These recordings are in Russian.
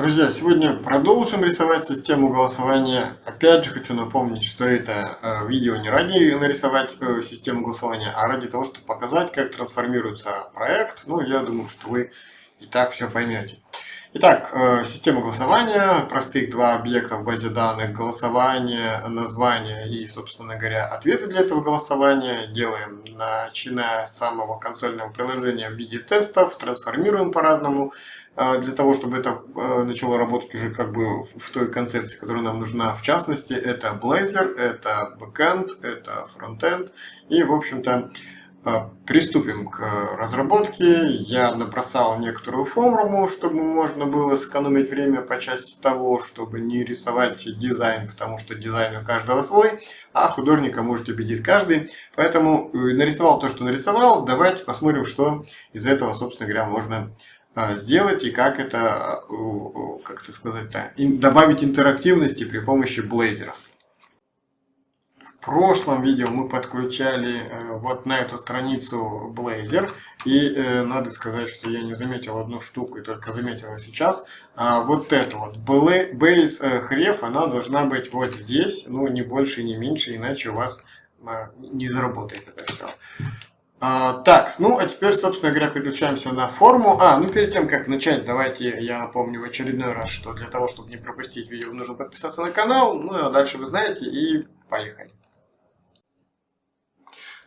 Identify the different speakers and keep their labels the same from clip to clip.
Speaker 1: Друзья, сегодня продолжим рисовать систему голосования. Опять же хочу напомнить, что это э, видео не ради нарисовать э, систему голосования, а ради того, чтобы показать, как трансформируется проект. Ну, я думаю, что вы и так все поймете. Итак, э, система голосования, простых два объекта в базе данных, голосование, название и, собственно говоря, ответы для этого голосования. Делаем, начиная с самого консольного приложения в виде тестов, трансформируем по-разному, для того, чтобы это э, начало работать уже как бы в той концепции, которая нам нужна. В частности, это Blazor, это backend, это frontend и, в общем-то, а, приступим к разработке. Я набросал некоторую формулу, чтобы можно было сэкономить время по части того, чтобы не рисовать дизайн, потому что дизайн у каждого свой, а художника может убедить каждый. Поэтому э, нарисовал то, что нарисовал. Давайте посмотрим, что из этого, собственно говоря, можно а, сделать и как это, э, как это сказать, добавить интерактивности при помощи Blazor прошлом видео мы подключали э, вот на эту страницу Blazor. И э, надо сказать, что я не заметил одну штуку и только заметил сейчас. А вот это вот base хреф, она должна быть вот здесь, ну не больше, не меньше, иначе у вас не заработает это все. А, так, ну а теперь, собственно говоря, переключаемся на форму. А, ну перед тем, как начать, давайте я напомню в очередной раз, что для того, чтобы не пропустить видео, нужно подписаться на канал. Ну а дальше вы знаете, и поехали.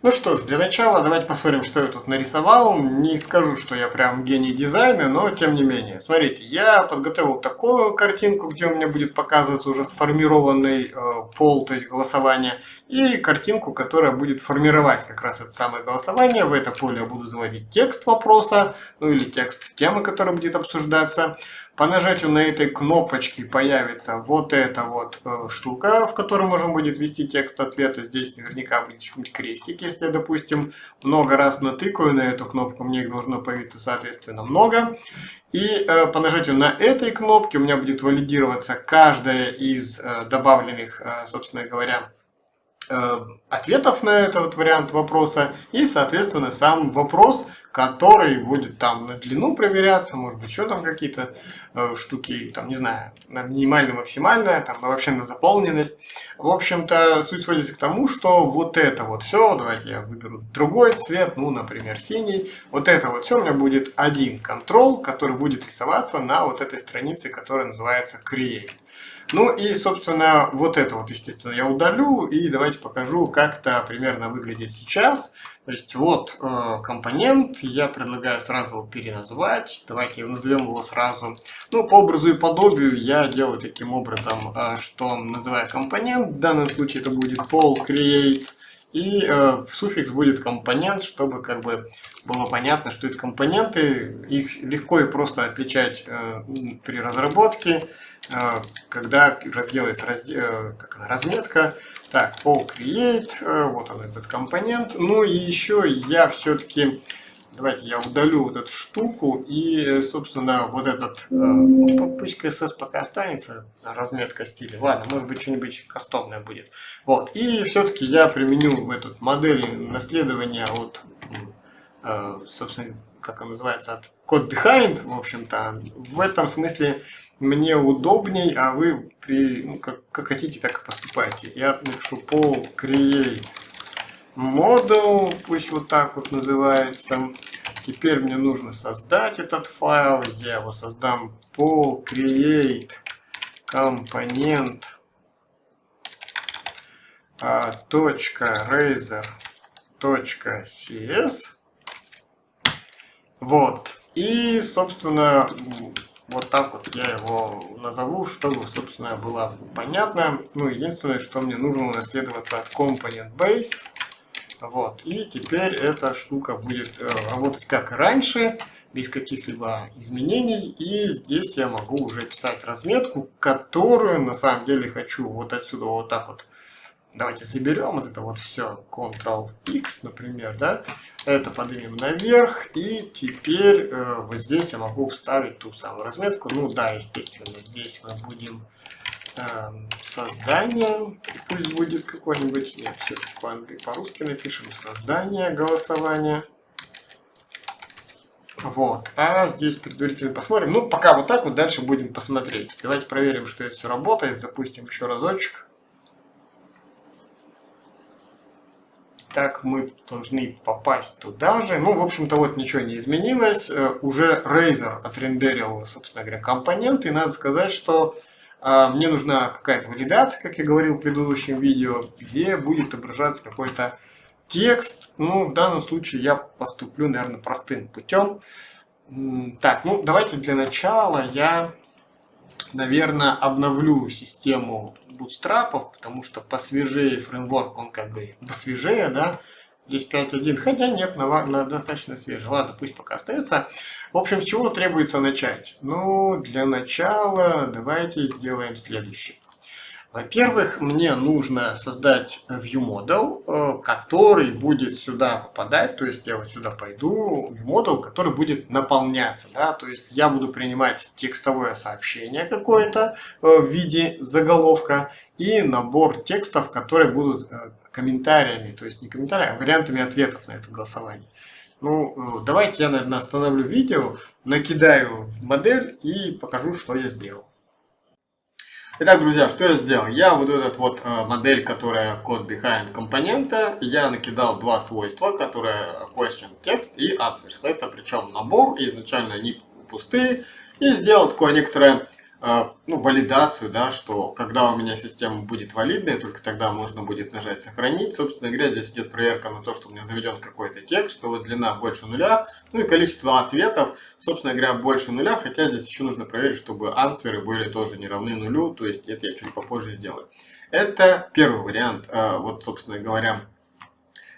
Speaker 1: Ну что ж, для начала давайте посмотрим, что я тут нарисовал. Не скажу, что я прям гений дизайна, но тем не менее. Смотрите, я подготовил такую картинку, где у меня будет показываться уже сформированный э, пол, то есть голосование, и картинку, которая будет формировать как раз это самое голосование. В это поле я буду заводить текст вопроса, ну или текст темы, которая будет обсуждаться. По нажатию на этой кнопочке появится вот эта вот э, штука, в которой можно будет ввести текст ответа. Здесь наверняка будет что-нибудь крестик, если я, допустим, много раз натыкаю на эту кнопку, мне их должно появиться, соответственно, много. И э, по нажатию на этой кнопке у меня будет валидироваться каждая из э, добавленных, э, собственно говоря, ответов на этот вариант вопроса и, соответственно, сам вопрос, который будет там на длину проверяться, может быть, еще там какие-то э, штуки, там, не знаю, на минимальную, максимальное, там, вообще на заполненность. В общем-то, суть сводится к тому, что вот это вот все, давайте я выберу другой цвет, ну, например, синий. Вот это вот все у меня будет один контрол, который будет рисоваться на вот этой странице, которая называется Create. Ну и, собственно, вот это вот, естественно, я удалю и давайте покажу, как это примерно выглядит сейчас. То есть вот э, компонент, я предлагаю сразу его переназвать. Давайте назовем его сразу. Ну, по образу и подобию я делаю таким образом, э, что называю компонент. В данном случае это будет pol create. И э, суффикс будет компонент, чтобы как бы было понятно, что это компоненты. Их легко и просто отличать э, при разработке, э, когда делается разде э, как она, разметка. Так, pol create, э, вот он этот компонент. Ну и еще я все-таки, давайте я удалю вот эту штуку и, собственно, вот этот, ну, пусть CSS пока останется, разметка стиля. Ладно, может быть что-нибудь кастомное будет. Вот, и все-таки я применю этот модель наследования от, э, собственно, как он называется, от code behind, в общем-то. В этом смысле мне удобней, а вы при, ну, как, как хотите, так и поступайте. Я напишу по create model, пусть вот так вот называется. Теперь мне нужно создать этот файл. Я его создам по create компонент точка razor точка cs вот и собственно вот так вот я его назову, чтобы, собственно, было понятно. Ну, единственное, что мне нужно унаследоваться от Component Base. Вот, и теперь эта штука будет э, работать как и раньше, без каких-либо изменений. И здесь я могу уже писать разметку, которую на самом деле хочу вот отсюда вот так вот. Давайте заберем вот это вот все, Ctrl-X, например, да, это поднимем наверх, и теперь э, вот здесь я могу вставить ту самую разметку, ну да, естественно, здесь мы будем создание, пусть будет какой-нибудь, нет, все-таки по-русски напишем, создание голосования, Вот. А здесь предварительно посмотрим. Ну, пока вот так вот, дальше будем посмотреть. Давайте проверим, что это все работает. Запустим еще разочек. Так, мы должны попасть туда же. Ну, в общем-то, вот ничего не изменилось. Э, уже Razer отрендерил, собственно говоря, компоненты. И надо сказать, что мне нужна какая-то валидация, как я говорил в предыдущем видео, где будет отображаться какой-то текст. Ну, в данном случае я поступлю, наверное, простым путем. Так, ну, давайте для начала я, наверное, обновлю систему бутстрапов, потому что посвежее фреймворк, он как бы посвежее, да, здесь 5.1, хотя нет, на, на достаточно свежий. Ладно, пусть пока остается. В общем, с чего требуется начать? Ну, для начала давайте сделаем следующее. Во-первых, мне нужно создать ViewModel, э, который будет сюда попадать, то есть я вот сюда пойду, ViewModel, который будет наполняться, да, то есть я буду принимать текстовое сообщение какое-то э, в виде заголовка и набор текстов, которые будут э, комментариями, то есть не комментариями, а вариантами ответов на это голосование. Ну, давайте я, наверное, остановлю видео, накидаю модель и покажу, что я сделал. Итак, друзья, что я сделал? Я вот этот вот э, модель, которая код behind компонента, я накидал два свойства, которые question text и answers. Это причем набор, изначально они пустые, и сделал такое некоторое ну, валидацию, да, что когда у меня система будет валидная, только тогда можно будет нажать сохранить. Собственно говоря, здесь идет проверка на то, что у меня заведен какой-то текст, что вот длина больше нуля, ну и количество ответов, собственно говоря, больше нуля, хотя здесь еще нужно проверить, чтобы ансверы были тоже не равны нулю, то есть это я чуть попозже сделаю. Это первый вариант, а, вот, собственно говоря,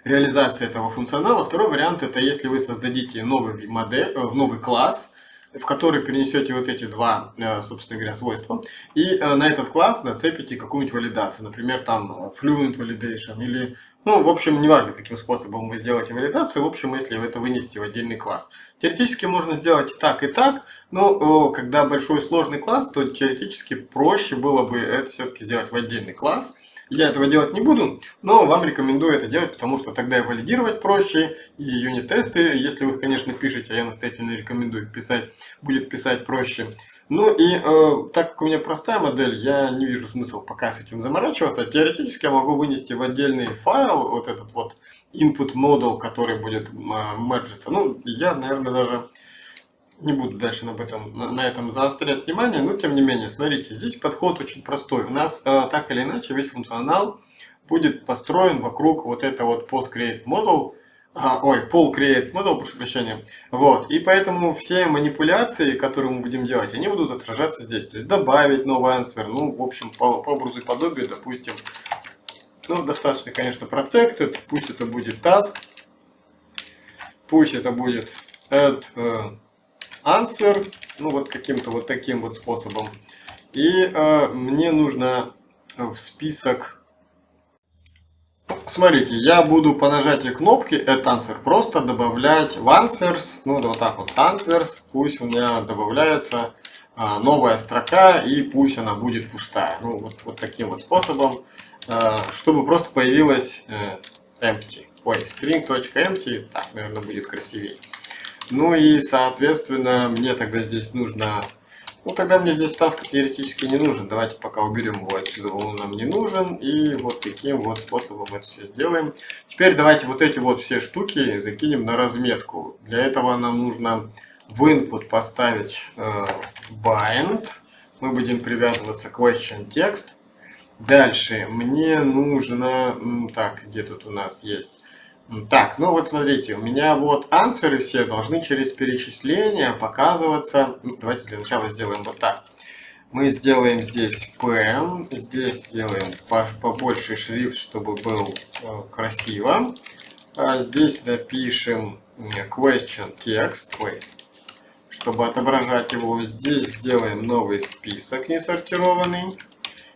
Speaker 1: реализация этого функционала. Второй вариант это если вы создадите новый, модель, э, новый класс, в который перенесете вот эти два, э, собственно говоря, свойства, и э, на этот класс нацепите какую-нибудь валидацию, например, там э, Fluent Validation или, ну, в общем, неважно, каким способом вы сделаете валидацию, в общем, если вы это вынесете в отдельный класс. Теоретически можно сделать и так, и так, но когда большой сложный класс, то теоретически проще было бы это все-таки сделать в отдельный класс, я этого делать не буду, но вам рекомендую это делать, потому что тогда и валидировать проще, и юнит-тесты, если вы их, конечно, пишете, а я настоятельно рекомендую писать, будет писать проще. Ну и э, так как у меня простая модель, я не вижу смысла пока с этим заморачиваться. Теоретически я могу вынести в отдельный файл вот этот вот input model, который будет э, мерджиться. Ну, я, наверное, даже не буду дальше об этом, на этом заострять внимание, но тем не менее, смотрите, здесь подход очень простой. У нас э, так или иначе весь функционал будет построен вокруг вот этого вот post create model, а, ой, pull create model, прошу прощения. Вот, и поэтому все манипуляции, которые мы будем делать, они будут отражаться здесь. То есть добавить новый answer, ну, в общем, по, по образу и подобию, допустим, ну, достаточно, конечно, protected, пусть это будет task, пусть это будет add uh, answer, ну вот каким-то вот таким вот способом. И э, мне нужно в список... Смотрите, я буду по нажатию кнопки Add Answer просто добавлять в Answers, ну вот так вот Answers, пусть у меня добавляется э, новая строка и пусть она будет пустая. Ну вот, вот таким вот способом, э, чтобы просто появилась э, empty. Ой, string.empty, так, наверное, будет красивее. Ну и, соответственно, мне тогда здесь нужно... Ну, тогда мне здесь таск теоретически не нужен. Давайте пока уберем его отсюда, он нам не нужен. И вот таким вот способом это все сделаем. Теперь давайте вот эти вот все штуки закинем на разметку. Для этого нам нужно в input поставить э, bind. Мы будем привязываться к question text. Дальше мне нужно... Так, где тут у нас есть... Так, ну вот смотрите, у меня вот ансверы все должны через перечисление показываться. Давайте для начала сделаем вот так. Мы сделаем здесь PM, здесь сделаем побольше шрифт, чтобы был э, красиво. А здесь напишем question ой, чтобы отображать его. Здесь сделаем новый список несортированный.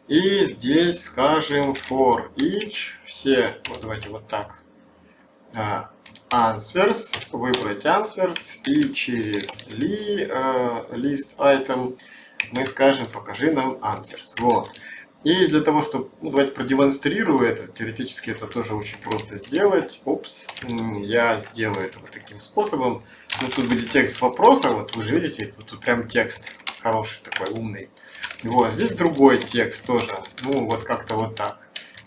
Speaker 1: И здесь скажем for each, все, вот давайте вот так answers, выбрать answers и через li, uh, list item мы скажем покажи нам answers. Вот. И для того, чтобы, ну, давайте продемонстрирую это, теоретически это тоже очень просто сделать. Опс, я сделаю это вот таким способом. Ну, тут будет текст вопроса, вот вы же видите, тут прям текст хороший такой, умный. Вот, здесь другой текст тоже, ну, вот как-то вот так.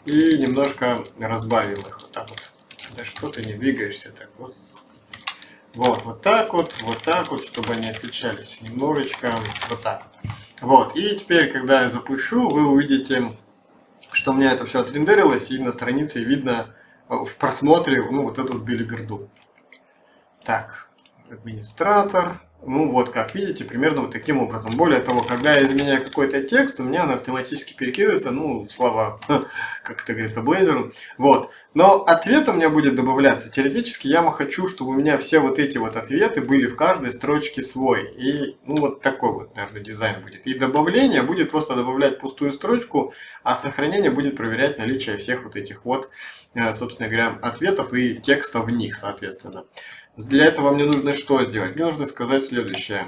Speaker 1: И немножко разбавим их, вот так вот. Да что ты не двигаешься так, господи. Вот, вот так вот, вот так вот, чтобы они отличались. Немножечко вот так вот. И теперь, когда я запущу, вы увидите, что у меня это все отрендерилось, и на странице видно э, в просмотре, ну, вот эту билиберду. Так, администратор, ну вот, как видите, примерно вот таким образом. Более того, когда я изменяю какой-то текст, у меня он автоматически перекидывается, ну, слова, как это говорится, Blazor. Вот. Но ответ у меня будет добавляться. Теоретически я хочу, чтобы у меня все вот эти вот ответы были в каждой строчке свой. И, ну, вот такой вот, наверное, дизайн будет. И добавление будет просто добавлять пустую строчку, а сохранение будет проверять наличие всех вот этих вот, э, собственно говоря, ответов и текста в них, соответственно. Для этого мне нужно что сделать? Мне нужно сказать следующее.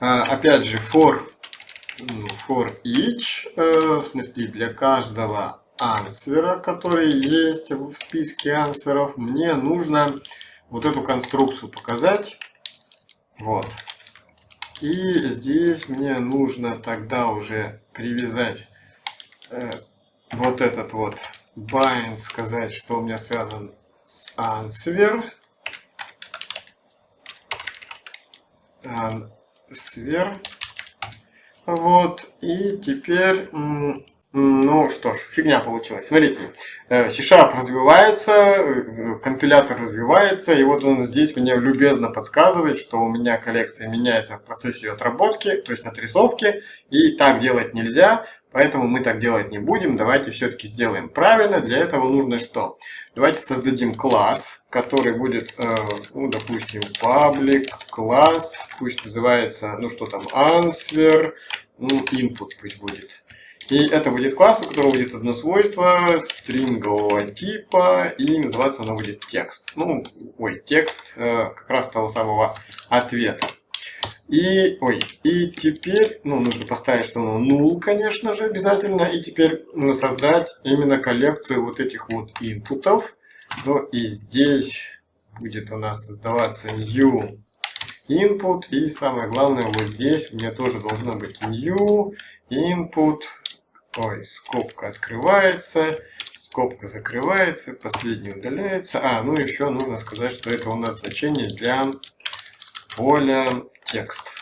Speaker 1: А, опять же, for, for each, э, в смысле для каждого ансвера, который есть в списке ансверов, мне нужно вот эту конструкцию показать. Вот. И здесь мне нужно тогда уже привязать э, вот этот вот bind, сказать, что у меня связан с answer. Сверх. Вот, и теперь, ну что ж, фигня получилась. Смотрите, э, C-Sharp развивается, э, компилятор развивается, и вот он здесь мне любезно подсказывает, что у меня коллекция меняется в процессе ее отработки, то есть отрисовки, и так делать нельзя. Поэтому мы так делать не будем. Давайте все-таки сделаем правильно. Для этого нужно что? Давайте создадим класс, который будет, э, ну, допустим, public класс, пусть называется, ну что там, answer, ну, input пусть будет. И это будет класс, у которого будет одно свойство стрингового типа, и называться оно будет текст. Ну, ой, текст э, как раз того самого ответа. И, ой, и теперь, ну, нужно поставить, что оно null, конечно же, обязательно. И теперь ну, создать именно коллекцию вот этих вот инпутов. Ну, и здесь будет у нас создаваться new input. И самое главное, вот здесь у меня тоже должно быть new input. Ой, скобка открывается, скобка закрывается, последний удаляется. А, ну еще нужно сказать, что это у нас значение для поля текст.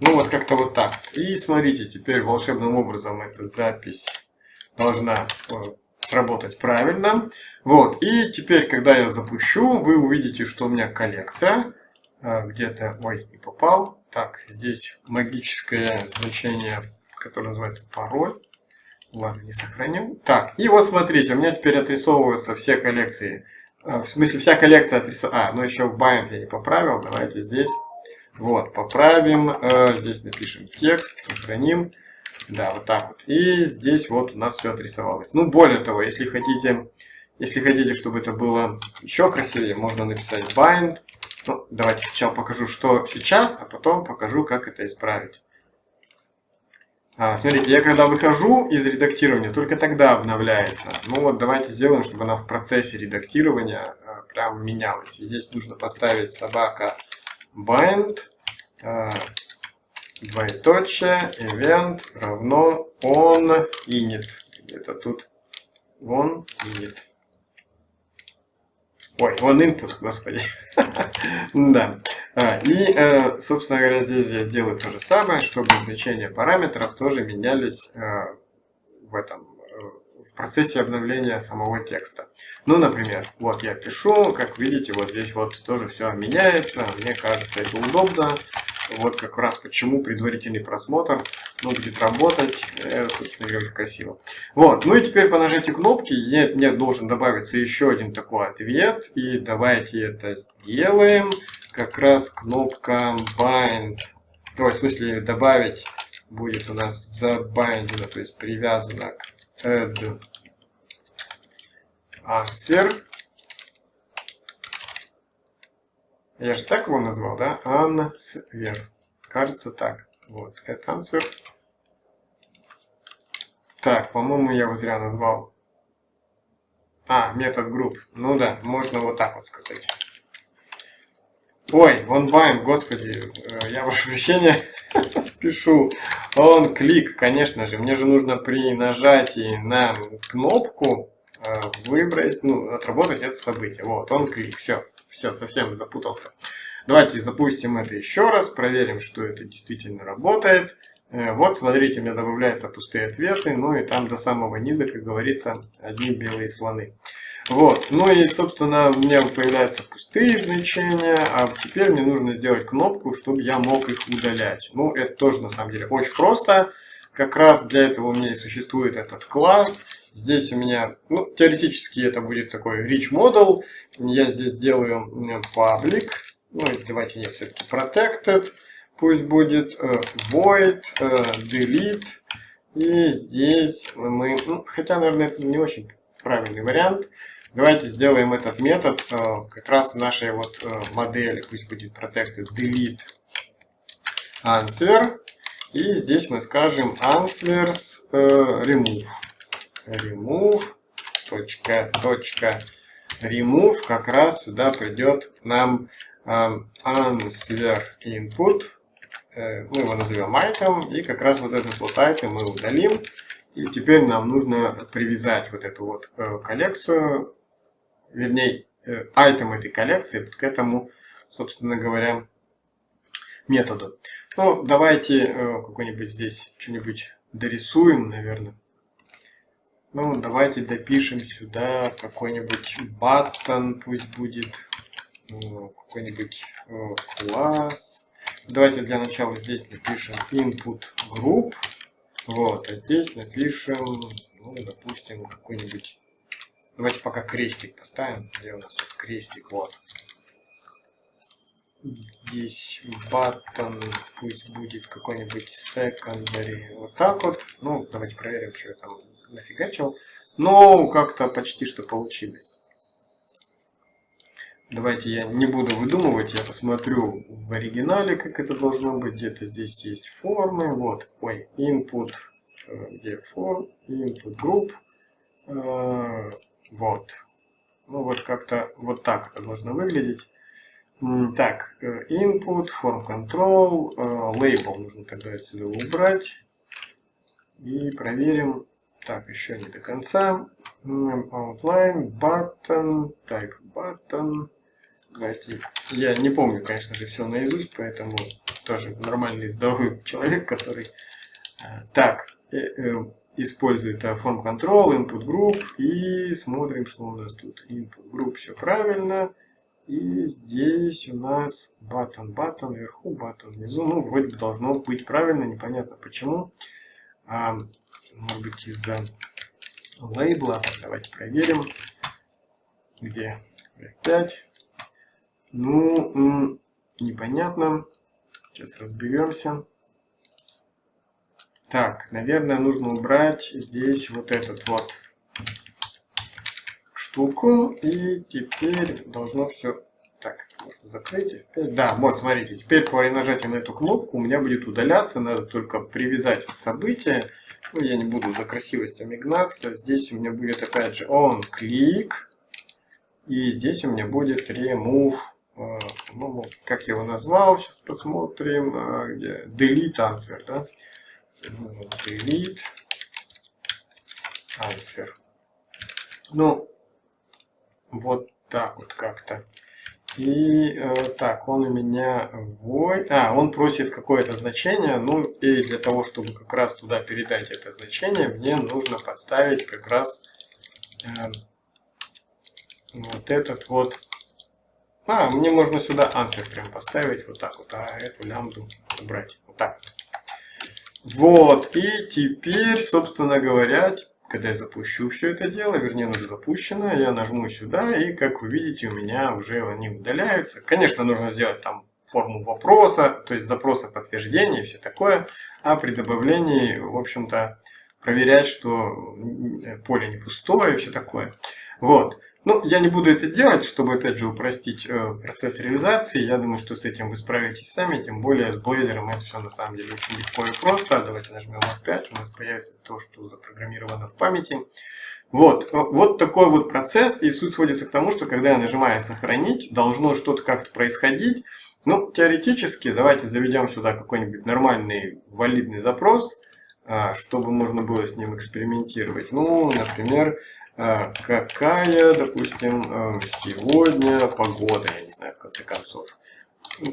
Speaker 1: Ну вот как-то вот так. И смотрите, теперь волшебным образом эта запись должна э, сработать правильно. Вот, и теперь, когда я запущу, вы увидите, что у меня коллекция. Э, где-то, ой, не попал. Так, здесь магическое значение, которое называется пароль. Ладно, не сохранил. Так, и вот смотрите, у меня теперь отрисовываются все коллекции а, в смысле, вся коллекция отрисована. А, ну еще в bind я не поправил. Давайте здесь. Вот, поправим. Э, здесь напишем текст, сохраним. Да, вот так вот. И здесь вот у нас все отрисовалось. Ну, более того, если хотите, если хотите, чтобы это было еще красивее, можно написать bind. Ну, давайте сначала покажу, что сейчас, а потом покажу, как это исправить. А, смотрите, я когда выхожу из редактирования, только тогда обновляется. Ну вот давайте сделаем, чтобы она в процессе редактирования а, прям менялась. И здесь нужно поставить собака bind, а, двоеточие, event равно on init. Где-то тут on init. Ой, on input, господи. да. А, и, э, собственно говоря, здесь я сделаю то же самое, чтобы значения параметров тоже менялись э, в этом э, в процессе обновления самого текста. Ну, например, вот я пишу, как видите, вот здесь вот тоже все меняется. Мне кажется, это удобно. Вот как раз почему предварительный просмотр ну, будет работать, собственно говоря, очень красиво. Вот, ну и теперь по нажатию кнопки я, мне должен добавиться еще один такой ответ. И давайте это сделаем как раз кнопка bind, ой, в смысле добавить будет у нас забайндено, то есть привязано к add answer. Я же так его назвал, да? Answer. Кажется так. Вот, add answer. Так, по-моему, я его зря назвал. А, метод групп. Ну да, можно вот так вот сказать. Ой, вон байн, господи, э, я ваше прощения спешу. Он клик, конечно же. Мне же нужно при нажатии на кнопку э, выбрать, ну, отработать это событие. Вот, он клик. Все, все, совсем запутался. Давайте запустим это еще раз, проверим, что это действительно работает. Э, вот, смотрите, у меня добавляются пустые ответы, ну и там до самого низа, как говорится, одни белые слоны. Вот, ну и, собственно, у меня появляются пустые значения, а теперь мне нужно сделать кнопку, чтобы я мог их удалять. Ну, это тоже, на самом деле, очень просто. Как раз для этого у меня и существует этот класс. Здесь у меня, ну, теоретически это будет такой rich model. Я здесь делаю public, ну, давайте нет, все-таки protected пусть будет э, void, э, delete. И здесь мы, ну, хотя, наверное, это не очень правильный вариант. Давайте сделаем этот метод э, как раз в нашей вот модели. Пусть будет protected delete answer. И здесь мы скажем answers remove. Remove. Точка, точка, remove. Как раз сюда придет нам answer input Э, мы его назовем item, и как раз вот этот вот item мы удалим. И теперь нам нужно привязать вот эту вот э, коллекцию, вернее, э, этой коллекции к этому, собственно говоря, методу. Ну, давайте какой-нибудь здесь что-нибудь дорисуем, наверное. Ну, давайте допишем сюда какой-нибудь button, пусть будет какой-нибудь класс. Давайте для начала здесь напишем input group. Вот, а здесь напишем, ну, допустим, какой-нибудь... Давайте пока крестик поставим. Где у нас тут крестик? Вот. Здесь button, пусть будет какой-нибудь secondary. Вот так вот. Ну, давайте проверим, что я там нафигачил. Но как-то почти что получилось. Давайте я не буду выдумывать, я посмотрю в оригинале, как это должно быть. Где-то здесь есть формы. Вот, ой, input, э, где form, input group. Э, вот. Ну вот как-то вот так это должно выглядеть. Так, э, input, form control, label нужно тогда отсюда убрать. И проверим. Так, еще не до конца. Outline, button, type button. Давайте. Я не помню, конечно же, все наизусть, поэтому тоже нормальный здоровый человек, который э, так э, э, использует form control, input group и смотрим, что у нас тут. Input group все правильно. И здесь у нас button, button вверху, button внизу. Ну, вроде бы должно быть правильно, непонятно почему. А, может быть из-за лейбла. Давайте проверим. Где? 5. Ну, непонятно. Сейчас разберемся. Так, наверное, нужно убрать здесь вот этот вот штуку. И теперь должно все... Так, можно закрыть. Да, вот, смотрите. Теперь при нажатии на эту кнопку у меня будет удаляться. Надо только привязать событие. Ну, я не буду за красивостями гнаться. Здесь у меня будет опять же on click. И здесь у меня будет remove по-моему, ну, как я его назвал, сейчас посмотрим, а, где delete answer, да? Delete answer. Ну, вот так вот как-то. И э, так, он у меня void, а, он просит какое-то значение, ну и для того, чтобы как раз туда передать это значение, мне нужно подставить как раз э, вот этот вот а, мне можно сюда answer прям поставить вот так вот, а эту лямбду убрать. Вот так вот. Вот, и теперь, собственно говоря, когда я запущу все это дело, вернее, оно уже запущено, я нажму сюда, и, как вы видите, у меня уже они удаляются. Конечно, нужно сделать там форму вопроса, то есть запроса подтверждения и все такое, а при добавлении, в общем-то, проверять, что поле не пустое и все такое. Вот. Ну, я не буду это делать, чтобы, опять же, упростить э, процесс реализации. Я думаю, что с этим вы справитесь сами, тем более с Blazor это все на самом деле очень легко и просто. Давайте нажмем F5, у нас появится то, что запрограммировано в памяти. Вот, э, вот такой вот процесс, и суть сводится к тому, что когда я нажимаю «Сохранить», должно что-то как-то происходить. Ну, теоретически, давайте заведем сюда какой-нибудь нормальный валидный запрос, э, чтобы можно было с ним экспериментировать. Ну, например, какая, допустим, а, сегодня погода, я не знаю, в конце концов,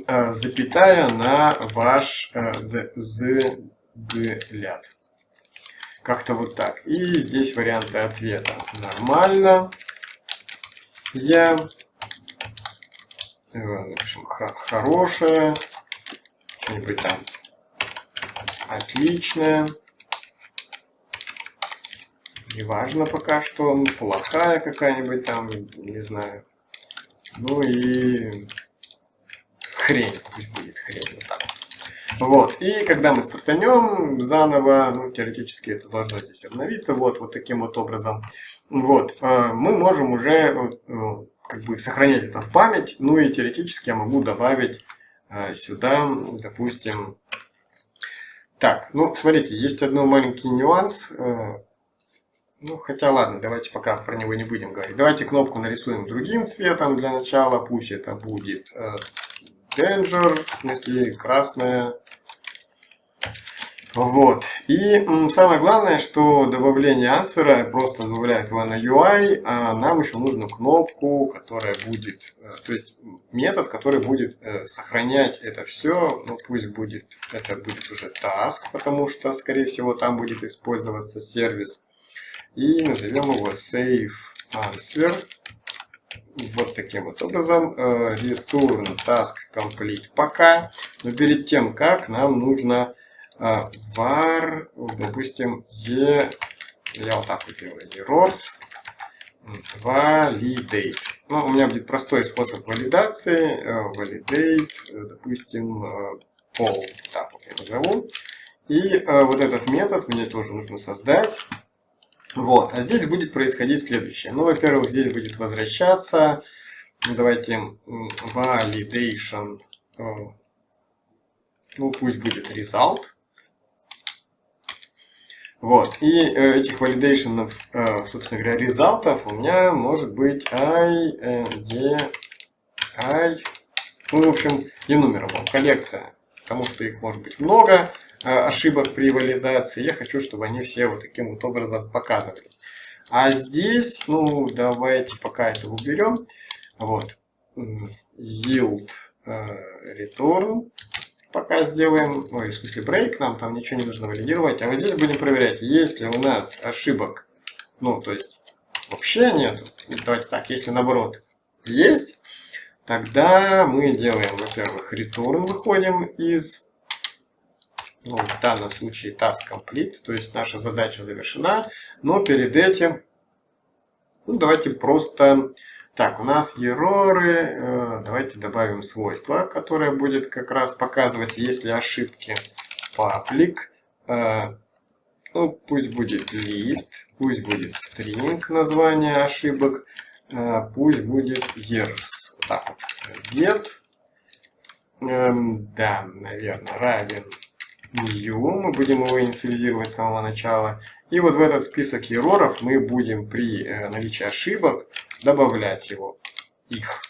Speaker 1: а, запятая на ваш взгляд. Как-то вот так. И здесь варианты ответа. Нормально. Я э, напишем хорошее, что-нибудь там отличное. Неважно пока что, плохая какая-нибудь там, не знаю. Ну и хрень, пусть будет хрень, вот так. Вот, и когда мы стартанем заново, ну, теоретически это должно здесь обновиться, вот, вот таким вот образом, вот, э, мы можем уже э, как бы сохранять это в память, ну и теоретически я могу добавить э, сюда, допустим, так, ну, смотрите, есть один маленький нюанс, ну, хотя ладно, давайте пока про него не будем говорить. Давайте кнопку нарисуем другим цветом для начала. Пусть это будет э, Danger, в смысле красная. Вот. И самое главное, что добавление ансвера просто добавляет его на UI, а нам еще нужно кнопку, которая будет, э, то есть метод, который будет э, сохранять это все. Ну, пусть будет, это будет уже task, потому что, скорее всего, там будет использоваться сервис и назовем его save answer. Вот таким вот образом. Э, return task complete пока. Но перед тем, как нам нужно э, var, допустим, e, я вот так вот делаю, errors, validate. Ну, у меня будет простой способ валидации. Э, validate, допустим, pol, так вот я назову. И вот этот метод мне тоже нужно создать. Вот, а здесь будет происходить следующее. Ну, во-первых, здесь будет возвращаться, ну, давайте, validation, э, ну, пусть будет result. Вот, и э, этих валидейшенов, э, собственно говоря, результатов у меня может быть i, e, i, ну, в общем, enumerable, коллекция, потому что их может быть много, Э, ошибок при валидации. Я хочу, чтобы они все вот таким вот образом показывались. А здесь, ну, давайте пока это уберем. Вот. Yield э, return пока сделаем, ой, в смысле break, нам там ничего не нужно валидировать. А вот здесь будем проверять, если у нас ошибок, ну, то есть вообще нет, давайте так, если наоборот есть, тогда мы делаем, во-первых, return, выходим из ну, в данном случае task complete, то есть наша задача завершена, но перед этим, ну, давайте просто, так, у нас ероры, э, давайте добавим свойство, которое будет как раз показывать, есть ли ошибки, public, э, ну, пусть будет list, пусть будет string название ошибок, э, пусть будет вот так вот, get, эм, да, наверное, равен new, мы будем его инициализировать с самого начала. И вот в этот список ероров мы будем при э, наличии ошибок добавлять его, их.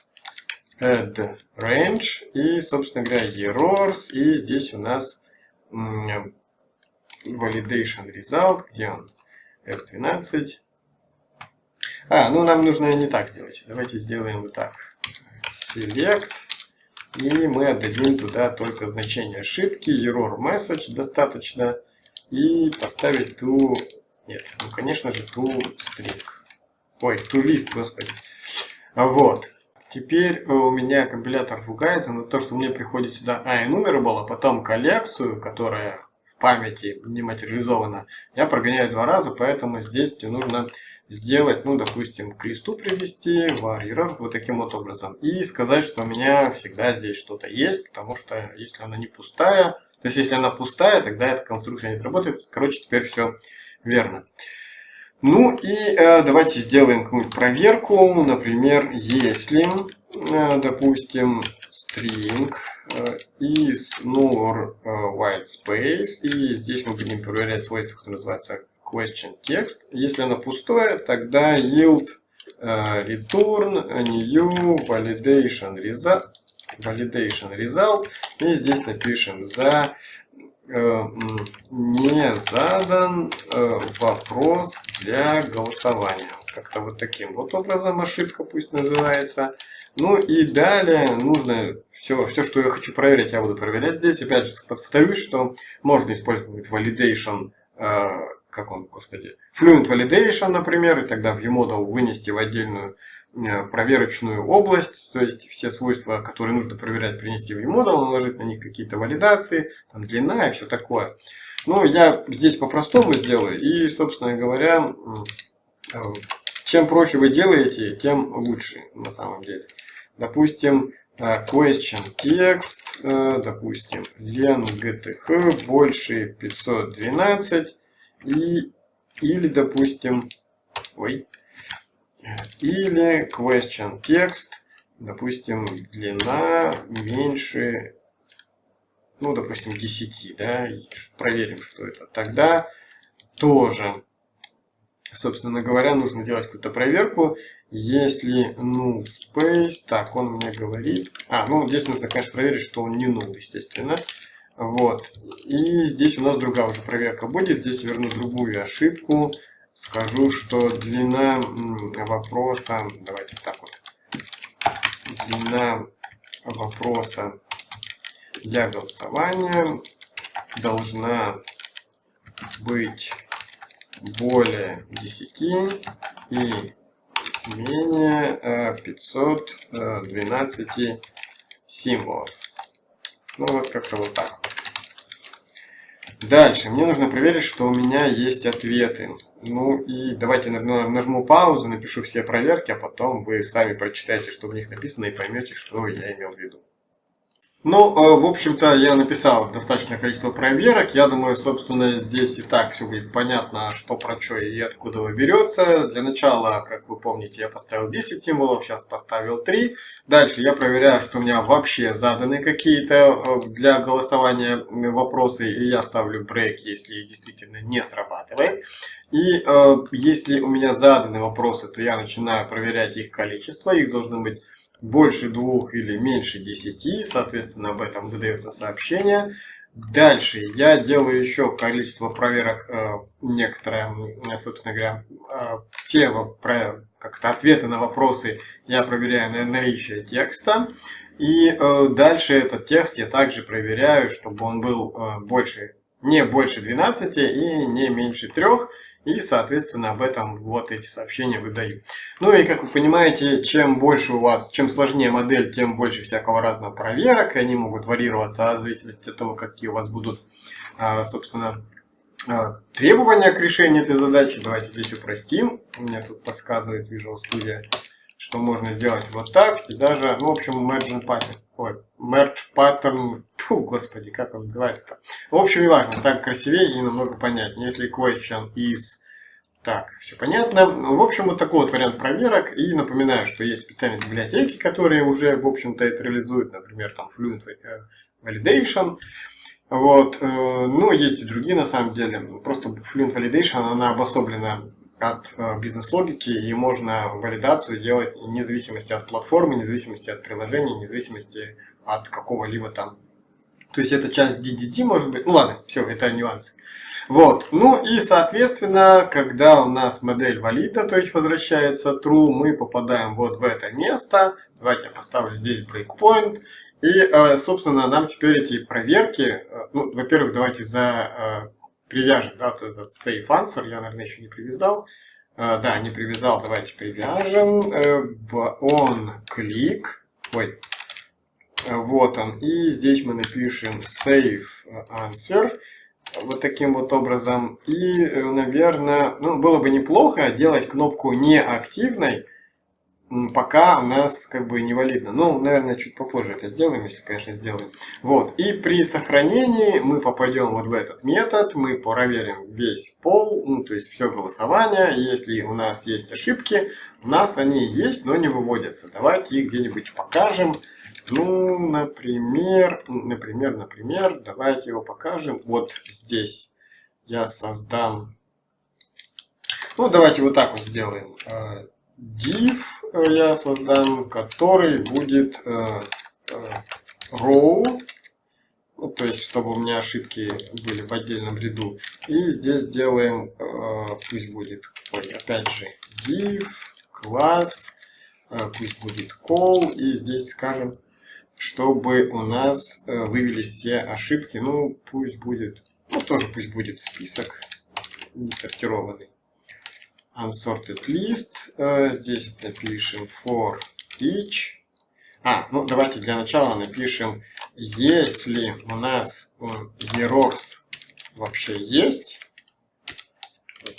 Speaker 1: Add range и, собственно говоря, errors. И здесь у нас validation result, где он? F12. А, ну нам нужно не так сделать. Давайте сделаем вот так. Select и мы отдадим туда только значение ошибки, error message достаточно. И поставить ту, нет, ну конечно же ту string. Ой, ту лист, господи. Вот. Теперь у меня компилятор ругается на то, что мне приходит сюда iEnumerable, а потом коллекцию, которая памяти не материализована, я прогоняю два раза, поэтому здесь мне нужно сделать, ну, допустим, к листу привести, варьеров, вот таким вот образом. И сказать, что у меня всегда здесь что-то есть, потому что если она не пустая, то есть если она пустая, тогда эта конструкция не сработает. Короче, теперь все верно. Ну и э, давайте сделаем какую-нибудь проверку. Например, если, э, допустим, string is nor э, white space, и здесь мы будем проверять свойство, которое называется question text. Если оно пустое, тогда yield э, return new validation result, validation result. И здесь напишем за Э, не задан э, вопрос для голосования. Как-то вот таким вот образом ошибка пусть называется. Ну и далее нужно все, все, что я хочу проверить, я буду проверять здесь. Опять же, повторюсь, что можно использовать validation, э, как он, господи, fluent validation, например, и тогда в UModel вынести в отдельную Э, проверочную область, то есть все свойства, которые нужно проверять, принести в eModel, наложить на них какие-то валидации, там длина и все такое. Но я здесь по-простому сделаю, и, собственно говоря, э, чем проще вы делаете, тем лучше на самом деле. Допустим, э, question text, допустим, len gth больше 512 и или, допустим, ой, или question text, допустим, длина меньше, ну, допустим, 10, да, проверим, что это. Тогда тоже, собственно говоря, нужно делать какую-то проверку. Если null space, так, он мне говорит, а, ну, здесь нужно, конечно, проверить, что он не null, естественно. Вот, и здесь у нас другая уже проверка будет, здесь верну другую ошибку. Скажу, что длина вопроса, давайте так вот, длина вопроса для голосования должна быть более 10 и менее 512 э, символов. Ну вот как-то вот так. Дальше, мне нужно проверить, что у меня есть ответы. Ну и давайте нажму паузу, напишу все проверки, а потом вы сами прочитаете, что в них написано и поймете, что я имел в виду. Ну, э, в общем-то, я написал достаточное количество проверок. Я думаю, собственно, здесь и так все будет понятно, что про что и откуда вы берется. Для начала, как вы помните, я поставил 10 символов, сейчас поставил 3. Дальше я проверяю, что у меня вообще заданы какие-то э, для голосования вопросы. И я ставлю брейк, если действительно не срабатывает. И э, если у меня заданы вопросы, то я начинаю проверять их количество. Их должно быть больше двух или меньше 10, соответственно, об этом выдается сообщение. Дальше я делаю еще количество проверок, э, некоторые, собственно говоря, э, все как-то ответы на вопросы я проверяю на наличие текста. И э, дальше этот текст я также проверяю, чтобы он был больше, не больше 12 и не меньше 3. И, соответственно, об этом вот эти сообщения выдаю. Ну и, как вы понимаете, чем больше у вас, чем сложнее модель, тем больше всякого разного проверок. И они могут варьироваться в зависимости от того, какие у вас будут, а, собственно, а, требования к решению этой задачи. Давайте здесь упростим. У меня тут подсказывает Visual Studio, что можно сделать вот так. И даже, ну, в общем, Merge Pattern. Ой, Merge Pattern. Фу, господи, как он называется-то. В общем, не важно, так красивее и намного понятнее. Если question is... Так, все понятно. В общем, вот такой вот вариант проверок. И напоминаю, что есть специальные библиотеки, которые уже, в общем-то, это реализуют. Например, там Fluent Validation. Вот. Э, ну, есть и другие, на самом деле. Просто Fluent Validation, она обособлена от э, бизнес-логики, и можно валидацию делать вне зависимости от платформы, вне зависимости от приложения, вне зависимости от какого-либо там. То есть это часть DDD может быть. Ну ладно, все, это нюансы. Вот. Ну и соответственно, когда у нас модель валида, то есть возвращается true, мы попадаем вот в это место. Давайте я поставлю здесь breakpoint. И, э, собственно, нам теперь эти проверки, э, ну, во-первых, давайте за привяжем, да, вот этот save answer, я, наверное, еще не привязал. Uh, да, не привязал, давайте привяжем. Uh, on click, ой, вот он. И здесь мы напишем save answer, вот таким вот образом. И, наверное, ну, было бы неплохо делать кнопку неактивной, пока у нас как бы не валидно. Ну, наверное, чуть попозже это сделаем, если, конечно, сделаем. Вот. И при сохранении мы попадем вот в этот метод, мы проверим весь пол, ну, то есть все голосование. Если у нас есть ошибки, у нас они есть, но не выводятся. Давайте их где-нибудь покажем. Ну, например, например, например, давайте его покажем. Вот здесь я создам... Ну, давайте вот так вот сделаем э, div я создам, который будет э, э, row, ну, то есть чтобы у меня ошибки были в отдельном ряду. И здесь делаем, э, пусть будет, ой, опять же, div, класс, пусть будет call, и здесь скажем, чтобы у нас вывелись все ошибки, ну пусть будет, ну тоже пусть будет список не сортированный unsorted list. Э, здесь напишем for each. А, ну давайте для начала напишем, если у нас errors вообще есть,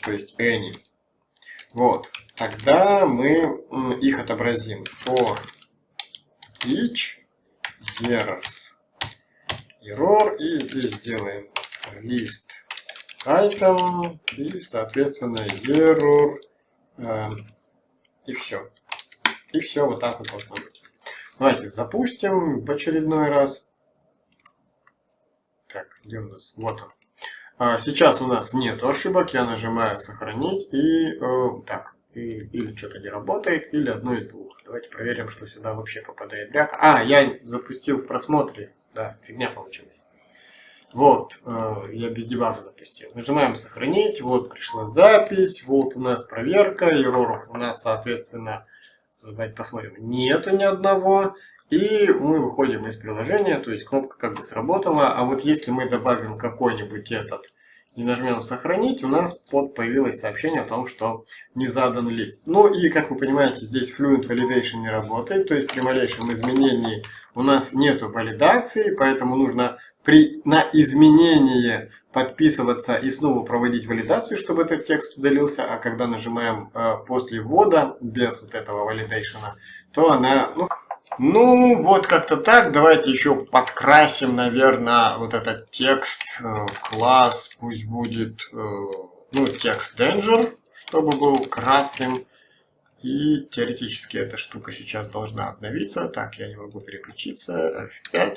Speaker 1: то есть any, вот, тогда мы их отобразим. For each errors. Error и здесь сделаем list item и, соответственно, error э, и все. И все вот так вот должно быть. Давайте запустим в очередной раз. Так, где у нас? Вот он. А, сейчас у нас нет ошибок. Я нажимаю сохранить и э, так. И, или что-то не работает, или одно из двух. Давайте проверим, что сюда вообще попадает бряка. А, я запустил в просмотре. Да, фигня получилась. Вот, э, я без дебага запустил. Нажимаем сохранить, вот пришла запись, вот у нас проверка, ероров у нас, соответственно, давайте посмотрим, нету ни одного. И мы выходим из приложения, то есть кнопка как бы сработала. А вот если мы добавим какой-нибудь этот и нажмем сохранить, у нас под появилось сообщение о том, что не задан лист. Ну и, как вы понимаете, здесь Fluent Validation не работает, то есть при малейшем изменении у нас нет валидации, поэтому нужно при, на изменение подписываться и снова проводить валидацию, чтобы этот текст удалился, а когда нажимаем э, после ввода, без вот этого валидейшена, то она... Ну, ну, вот как-то так. Давайте еще подкрасим, наверное, вот этот текст. Э, класс пусть будет, э, ну, текст danger, чтобы был красным. И теоретически эта штука сейчас должна обновиться. Так, я не могу переключиться. F5.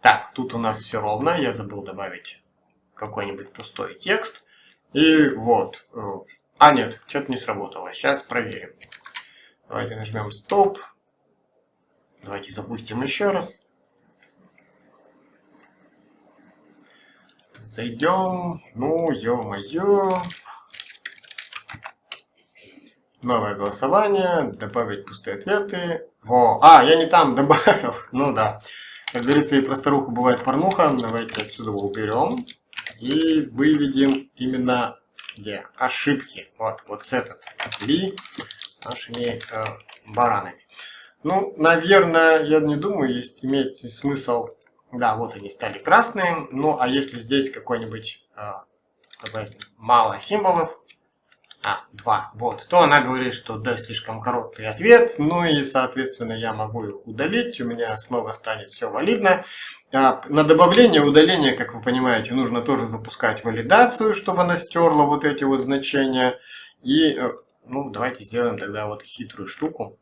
Speaker 1: Так, тут у нас все ровно. Я забыл добавить какой-нибудь пустой текст. И вот. Э, а, нет, что-то не сработало. Сейчас проверим. Давайте нажмем стоп. Давайте запустим еще раз. Зайдем. Ну, ё-моё. Новое голосование. Добавить пустые ответы. Во. А, я не там добавил. Ну да. Как говорится, и просторуху бывает порнуха. Давайте отсюда его уберем. И выведем именно где ошибки. Вот, вот с этот ли с нашими э, баранами. Ну, наверное, я не думаю, есть имеет смысл... Да, вот они стали красные. Ну, а если здесь какой-нибудь э, мало символов, а, два, вот, то она говорит, что да, слишком короткий ответ, ну и, соответственно, я могу их удалить, у меня снова станет все валидно. А, на добавление удаление, как вы понимаете, нужно тоже запускать валидацию, чтобы она стерла вот эти вот значения. И, э, ну, давайте сделаем тогда вот хитрую штуку.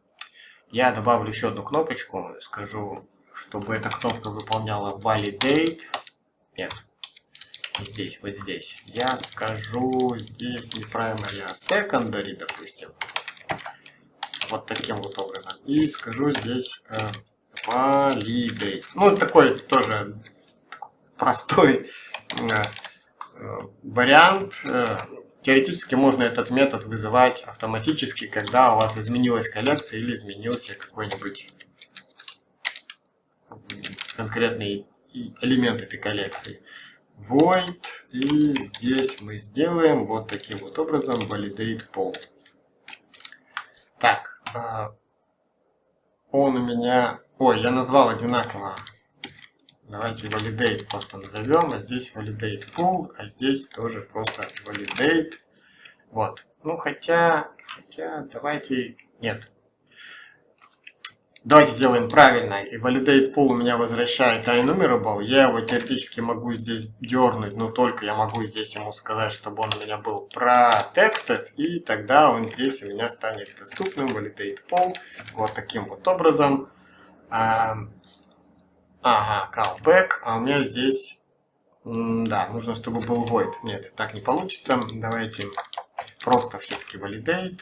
Speaker 1: Я добавлю еще одну кнопочку, скажу, чтобы эта кнопка выполняла validate. Нет, здесь, вот здесь. Я скажу здесь не primary, а secondary, допустим. Вот таким вот образом. И скажу здесь э, validate. Ну, такой тоже простой э, э, вариант. Э, Теоретически можно этот метод вызывать автоматически, когда у вас изменилась коллекция или изменился какой-нибудь конкретный элемент этой коллекции. Void. И здесь мы сделаем вот таким вот образом validate poll. Так. А, он у меня... Ой, я назвал одинаково Давайте validate просто назовем, а здесь validate pool, а здесь тоже просто validate. Вот. Ну, хотя, хотя, давайте, нет, Давайте сделаем правильно. И validate pool у меня возвращает iNumerable. Я его теоретически могу здесь дернуть, но только я могу здесь ему сказать, чтобы он у меня был protected. И тогда он здесь у меня станет доступным. Validate pool. Вот таким вот образом. Ага, callback. А у меня здесь... Да, нужно, чтобы был void. Нет, так не получится. Давайте просто все-таки validate.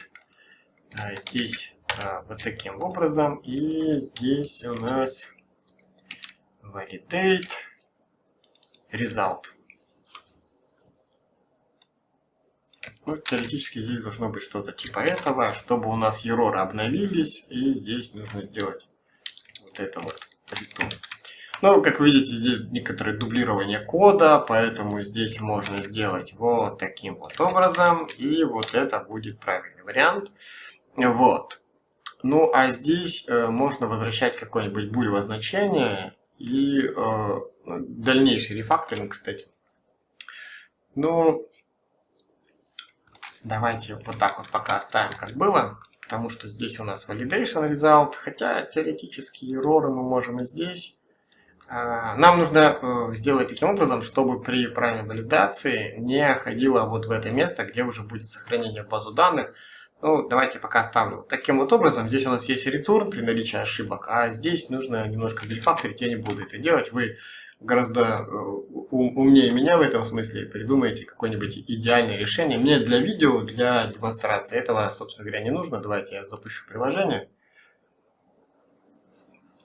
Speaker 1: А здесь а, вот таким образом. И здесь у нас validate result. Ну, теоретически здесь должно быть что-то типа этого, чтобы у нас error обновились, и здесь нужно сделать вот это вот return. Ну, как видите, здесь некоторое дублирование кода, поэтому здесь можно сделать вот таким вот образом, и вот это будет правильный вариант. Вот. Ну, а здесь э, можно возвращать какое-нибудь булево значение и э, ну, дальнейший рефакторинг, кстати. Ну, давайте вот так вот пока оставим, как было, потому что здесь у нас validation result, хотя теоретически error мы можем и здесь. Э, нам нужно э, сделать таким образом, чтобы при правильной валидации не ходило вот в это место, где уже будет сохранение в базу данных, ну, давайте пока оставлю. Таким вот образом, здесь у нас есть return при наличии ошибок, а здесь нужно немножко зарефакторить, я не буду это делать. Вы гораздо э, умнее меня в этом смысле придумаете какое-нибудь идеальное решение. Мне для видео, для демонстрации этого, собственно говоря, не нужно. Давайте я запущу приложение.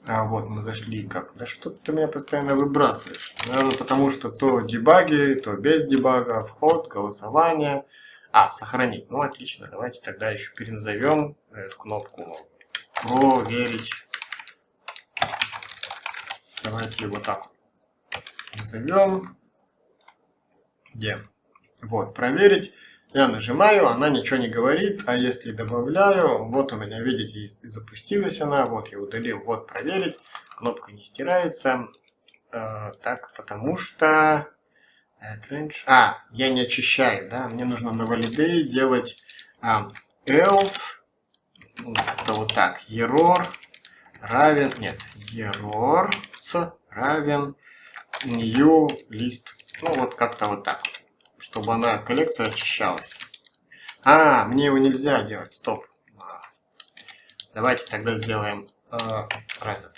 Speaker 1: А вот мы зашли как? Да что ты меня постоянно выбрасываешь? Наверное, потому что то дебаги, то без дебага, вход, голосование – а, сохранить. Ну, отлично. Давайте тогда еще переназовем эту кнопку проверить. Давайте вот так назовем. Где? Вот, проверить. Я нажимаю, она ничего не говорит, а если добавляю, вот у меня, видите, запустилась она, вот я удалил, вот проверить, кнопка не стирается, э, так, потому что а, я не очищаю, да, мне нужно на validay делать а, else, ну, это вот так, error равен, нет, error равен new list, ну вот как-то вот так, чтобы она, коллекция очищалась. А, мне его нельзя делать, стоп. Давайте тогда сделаем uh, reset.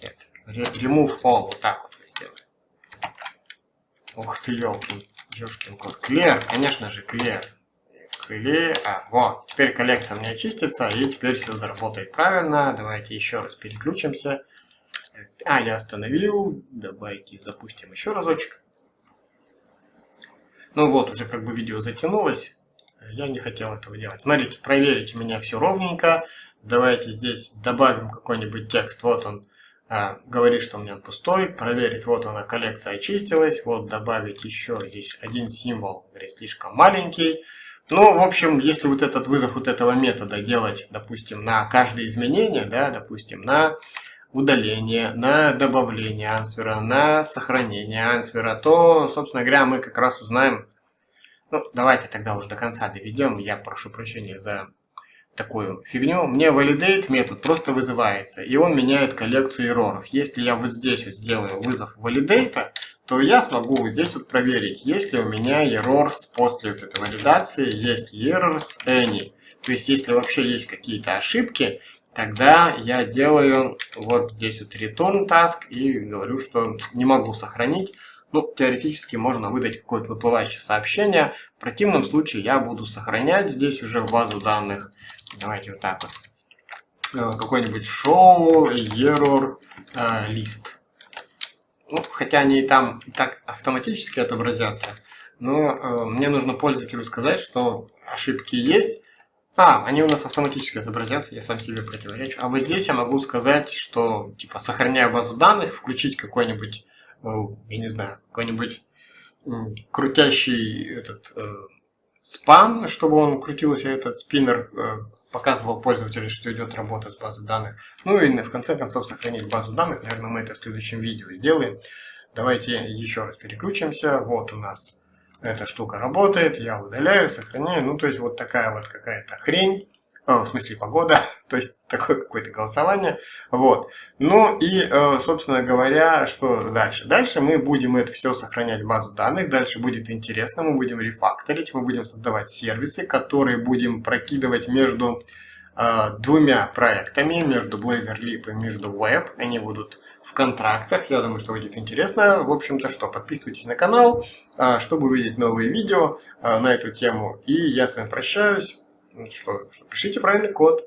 Speaker 1: Нет, remove all, вот так вот. Ух ты, елки, ёшкин кот. Клер, конечно же, клер. Клер, а, вот, теперь коллекция у меня чистится, и теперь все заработает правильно. Давайте еще раз переключимся. А, я остановил. Давайте запустим еще разочек. Ну вот, уже как бы видео затянулось. Я не хотел этого делать. Смотрите, проверить у меня все ровненько. Давайте здесь добавим какой-нибудь текст. Вот он а, говорит, что у меня пустой, проверить, вот она коллекция очистилась, вот добавить еще здесь один символ, говорит, слишком маленький. Ну, в общем, если вот этот вызов вот этого метода делать, допустим, на каждое изменение, да, допустим, на удаление, на добавление ансвера, на сохранение ансвера, то, собственно говоря, мы как раз узнаем, ну, давайте тогда уже до конца доведем, я прошу прощения за такую фигню, мне validate метод просто вызывается, и он меняет коллекцию эроров. Если я вот здесь вот сделаю вызов validate, то я смогу вот здесь вот проверить, есть ли у меня errors после вот этой валидации, есть errors any. То есть, если вообще есть какие-то ошибки, тогда я делаю вот здесь вот return task и говорю, что не могу сохранить. Ну, теоретически можно выдать какое-то выплывающее сообщение. В противном случае я буду сохранять здесь уже в базу данных Давайте вот так вот. Э, какой-нибудь show error э, list. Ну, хотя они и там и так автоматически отобразятся, но э, мне нужно пользователю сказать, что ошибки есть. А, они у нас автоматически отобразятся, я сам себе противоречу. А вот здесь я могу сказать, что, типа, сохраняя базу данных, включить какой-нибудь, э, я не знаю, какой-нибудь крутящий этот э, спам, чтобы он крутился, этот спиннер, э, показывал пользователю, что идет работа с базой данных. Ну и в конце концов сохранить базу данных. Наверное, мы это в следующем видео сделаем. Давайте еще раз переключимся. Вот у нас эта штука работает. Я удаляю, сохраняю. Ну, то есть вот такая вот какая-то хрень. в смысле погода, то есть такое какое-то голосование. Вот. Ну и, э, собственно говоря, что дальше? Дальше мы будем это все сохранять в базу данных, дальше будет интересно, мы будем рефакторить, мы будем создавать сервисы, которые будем прокидывать между э, двумя проектами, между Blazor Leap и между Web. Они будут в контрактах, я думаю, что будет интересно. В общем-то, что, подписывайтесь на канал, э, чтобы увидеть новые видео на эту тему. И я с вами прощаюсь. Ну что, что пишите правильный код.